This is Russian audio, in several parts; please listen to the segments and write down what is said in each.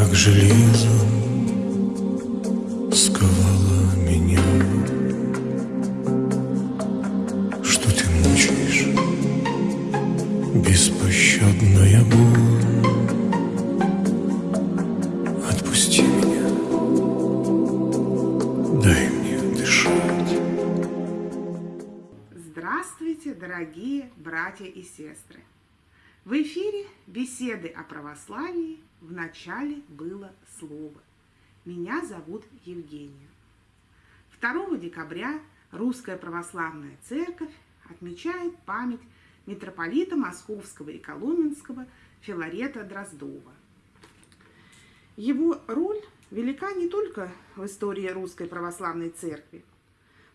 как железом сковала меня. Что ты мучаешь, беспощадная боль? Отпусти меня, дай мне дышать. Здравствуйте, дорогие братья и сестры! В эфире беседы о православии в начале было слово. Меня зовут Евгения. 2 декабря Русская Православная Церковь отмечает память митрополита Московского и Коломенского Филарета Дроздова. Его роль велика не только в истории Русской Православной Церкви,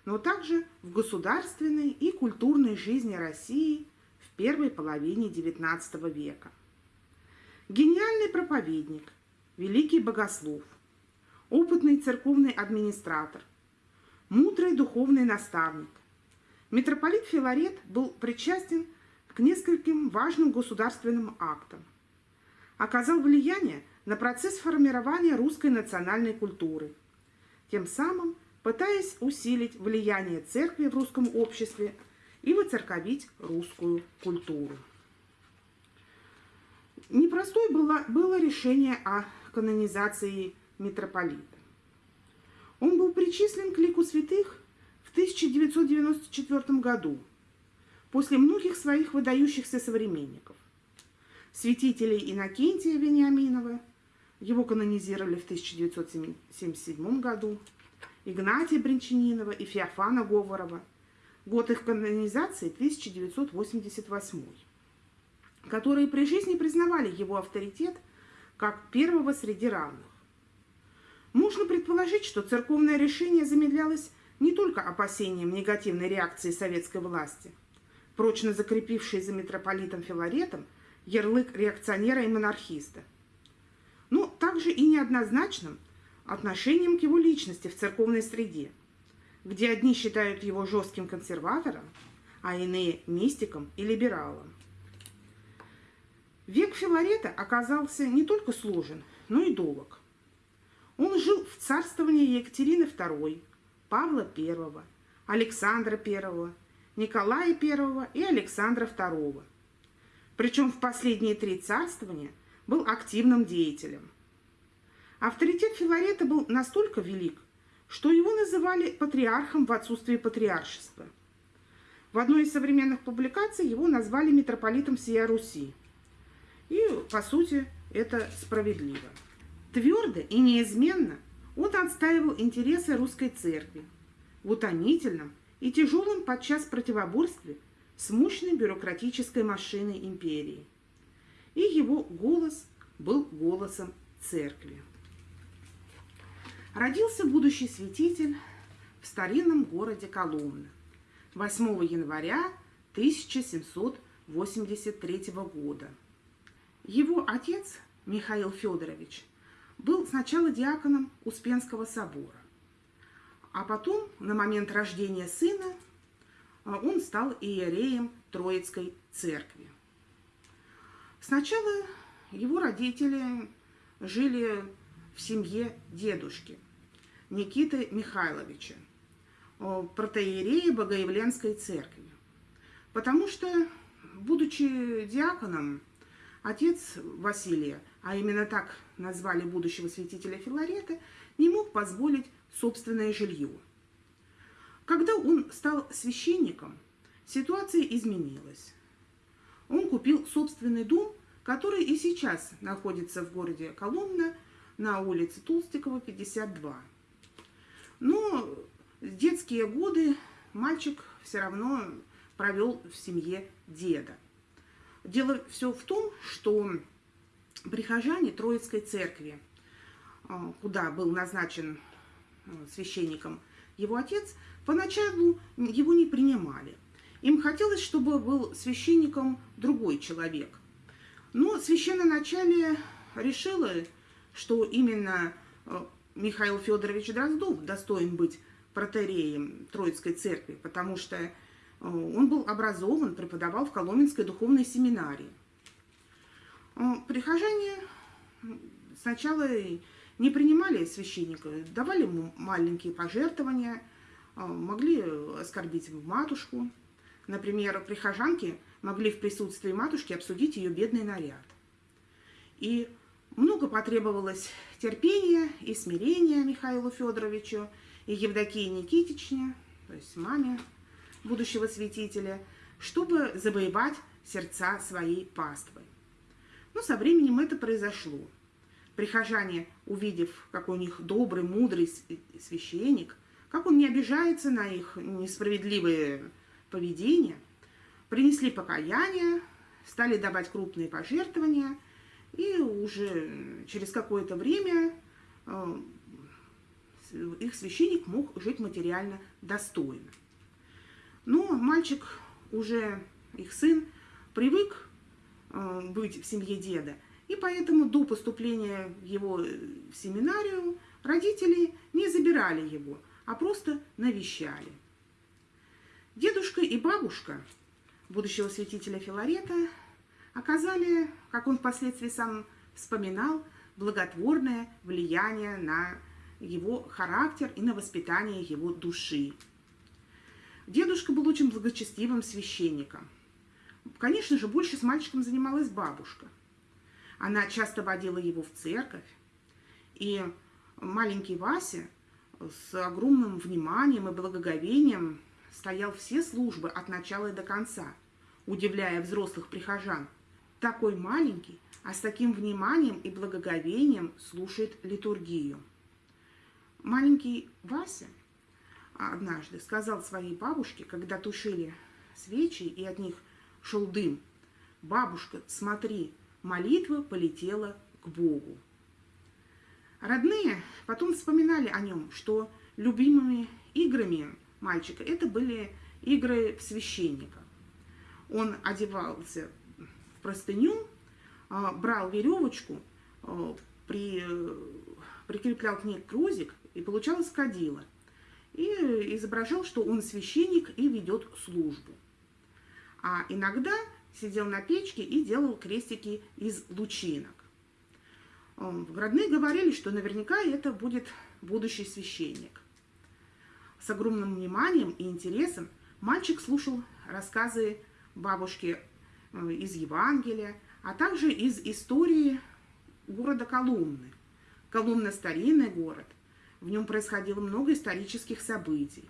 но также в государственной и культурной жизни России первой половине XIX века. Гениальный проповедник, великий богослов, опытный церковный администратор, мудрый духовный наставник. Митрополит Филарет был причастен к нескольким важным государственным актам, оказал влияние на процесс формирования русской национальной культуры, тем самым пытаясь усилить влияние церкви в русском обществе и выцерковить русскую культуру. Непростое было, было решение о канонизации митрополита. Он был причислен к лику святых в 1994 году, после многих своих выдающихся современников. Святителей Иннокентия Вениаминова, его канонизировали в 1977 году, Игнатия Бринчанинова и Феофана Говорова. Год их канонизации 1988, которые при жизни признавали его авторитет как первого среди равных. Можно предположить, что церковное решение замедлялось не только опасением негативной реакции советской власти, прочно закрепившей за митрополитом Филаретом ярлык реакционера и монархиста, но также и неоднозначным отношением к его личности в церковной среде, где одни считают его жестким консерватором, а иные – мистиком и либералом. Век Филарета оказался не только сложен, но и долг. Он жил в царствовании Екатерины II, Павла I, Александра I, Николая I и Александра II. Причем в последние три царствования был активным деятелем. Авторитет Филарета был настолько велик, что его называли патриархом в отсутствии патриаршества. В одной из современных публикаций его назвали митрополитом всея Руси. И, по сути, это справедливо. Твердо и неизменно он отстаивал интересы русской церкви в утомительном и тяжелом подчас противоборстве с мощной бюрократической машиной империи. И его голос был голосом церкви. Родился будущий святитель в старинном городе Коломна 8 января 1783 года. Его отец, Михаил Федорович, был сначала диаконом Успенского собора, а потом, на момент рождения сына, он стал иереем Троицкой церкви. Сначала его родители жили в семье дедушки, Никиты Михайловича, протеерея Богоявленской церкви. Потому что, будучи диаконом, отец Василия, а именно так назвали будущего святителя Филарета, не мог позволить собственное жилье. Когда он стал священником, ситуация изменилась. Он купил собственный дом, который и сейчас находится в городе Коломна на улице Толстикова, 52. Но детские годы мальчик все равно провел в семье деда. Дело все в том, что прихожане Троицкой церкви, а, куда был назначен а, священником его отец, поначалу его не принимали. Им хотелось, чтобы был священником другой человек. Но священноначалие решило, что именно а, Михаил Федорович Дроздов достоин быть протереем Троицкой церкви, потому что Э, он был образован, преподавал в Коломенской духовной семинарии. Э, прихожане сначала не принимали священника, давали ему маленькие пожертвования, могли оскорбить матушку. Например, прихожанки могли в присутствии матушки обсудить ее бедный наряд. И много потребовалось терпения и смирения Михаилу Федоровичу и Евдокии Никитичне, то есть маме будущего святителя, чтобы завоевать сердца своей паствы. Но со временем это произошло. Прихожане, увидев, какой у них добрый, мудрый священник, как он не обижается на их несправедливое поведение, принесли покаяние, стали давать крупные пожертвования, и уже через какое-то время э, их священник мог жить материально достойно. Но мальчик, уже их сын, привык э, быть в семье деда, и поэтому до поступления его в семинарию родители не забирали его, а просто навещали. Дедушка и бабушка будущего святителя Филарета оказали, как он впоследствии сам вспоминал, благотворное влияние на его характер и на воспитание его души. Дедушка был очень благочестивым священником. Конечно же, больше с мальчиком занималась бабушка. Она часто водила его в церковь, и маленький Вася с огромным вниманием и благоговением стоял все службы от начала и до конца, удивляя взрослых прихожан. Такой маленький, а с таким вниманием и благоговением слушает литургию. Маленький Вася однажды сказал своей бабушке, когда тушили свечи и от них шел дым, «Бабушка, смотри, молитва полетела к Богу». Родные потом вспоминали о нем, что любимыми играми мальчика это были игры в священника. Он одевался простыню, а, брал веревочку, а, при, прикреплял к ней крузик, и получалось кадила. И изображал, что он священник и ведет службу. А иногда сидел на печке и делал крестики из лучинок. Родные говорили, что наверняка это будет будущий священник. С огромным вниманием и интересом мальчик слушал рассказы бабушки из Евангелия, а также из истории города Коломны. Коломна – старинный город, в нем происходило много исторических событий.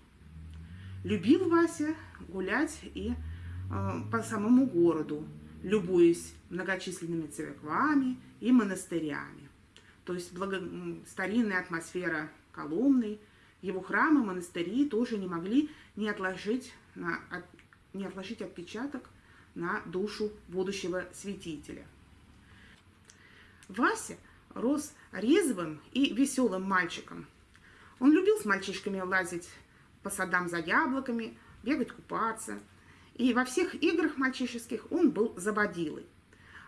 Любил Вася гулять и э, по самому городу, любуясь многочисленными церквами и монастырями. То есть благо... старинная атмосфера Коломны, его храмы, монастыри тоже не могли не отложить, на, от, не отложить отпечаток на душу будущего святителя. Вася рос резвым и веселым мальчиком. Он любил с мальчишками лазить по садам за яблоками, бегать купаться. И во всех играх мальчишеских он был забодилой.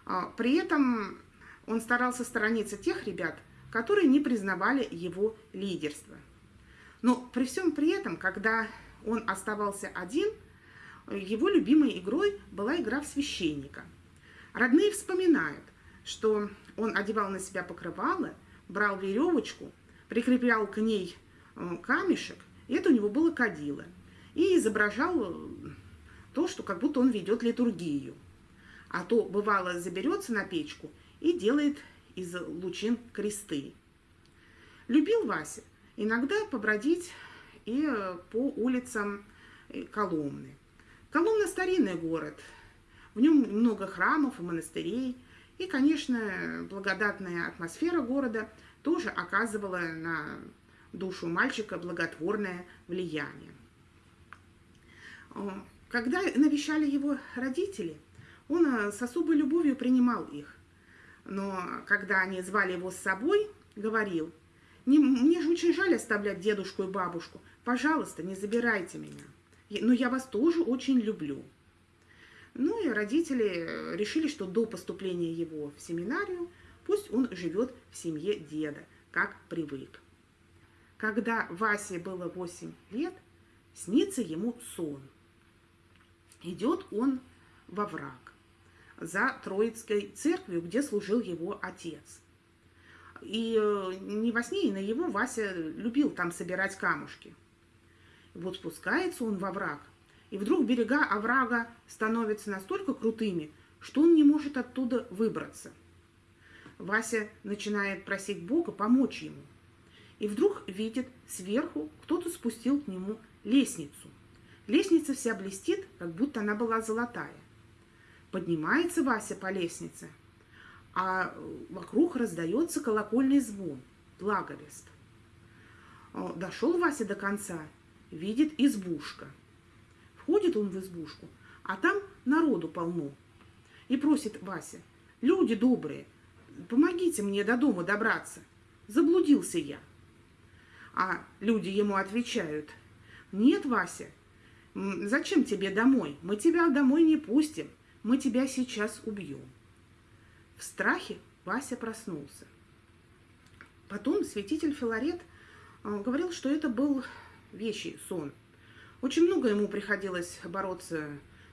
А, при этом он старался сторониться тех ребят, которые не признавали его лидерство. Но при всем при этом, когда он оставался один, его любимой игрой была игра в священника. Родные вспоминают, что он одевал на себя покрывало, брал веревочку, прикреплял к ней э, камешек, и это у него было кадило, и изображал э, то, что как будто он ведет литургию. А то, бывало, заберется на печку и делает из лучин кресты. Любил Вася иногда побродить и э, по улицам Коломны. Коломна – старинный город, в нем много храмов и монастырей, и, конечно, благодатная атмосфера города тоже оказывала на душу мальчика благотворное влияние. Когда навещали его родители, он э, с особой любовью принимал их. Но когда они звали его с собой, говорил, «Мне же очень жаль оставлять дедушку и бабушку. Пожалуйста, не забирайте меня. Но я вас тоже очень люблю». Ну и родители решили, что до поступления его в семинарию пусть он живет в семье деда, как привык. Когда Васе было 8 лет, снится ему сон. Идет он во враг за Троицкой церковью, где служил его отец. И э, не во сне, и на его Вася любил там собирать камушки. Вот спускается он во враг, и вдруг берега оврага становятся настолько крутыми, что он не может оттуда выбраться. Вася начинает просить Бога помочь ему. И вдруг видит сверху, кто-то спустил к нему лестницу. Лестница вся блестит, как будто она была золотая. Поднимается Вася по лестнице, а вокруг раздается колокольный звон, благовест. Дошел Вася до конца, видит избушка. Входит он в избушку, а там народу полно. И просит Вася, люди добрые, помогите мне до дома добраться. Заблудился я. А люди ему отвечают, нет, Вася, зачем тебе домой? Мы тебя домой не пустим, мы тебя сейчас убьем. В страхе Вася проснулся. Потом святитель Филарет э, говорил, что это был вещий сон. Очень много ему приходилось бороться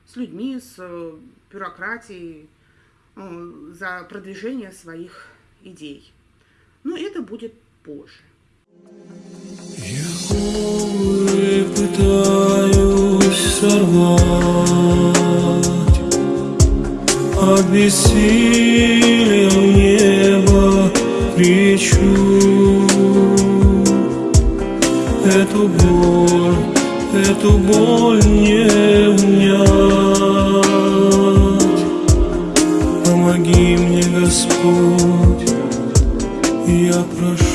с людьми, с э, бюрократией, э, за продвижение своих идей. Но это будет позже. Я небо кричу Эту боль, эту боль не унять. Помоги мне, Господь, я прошу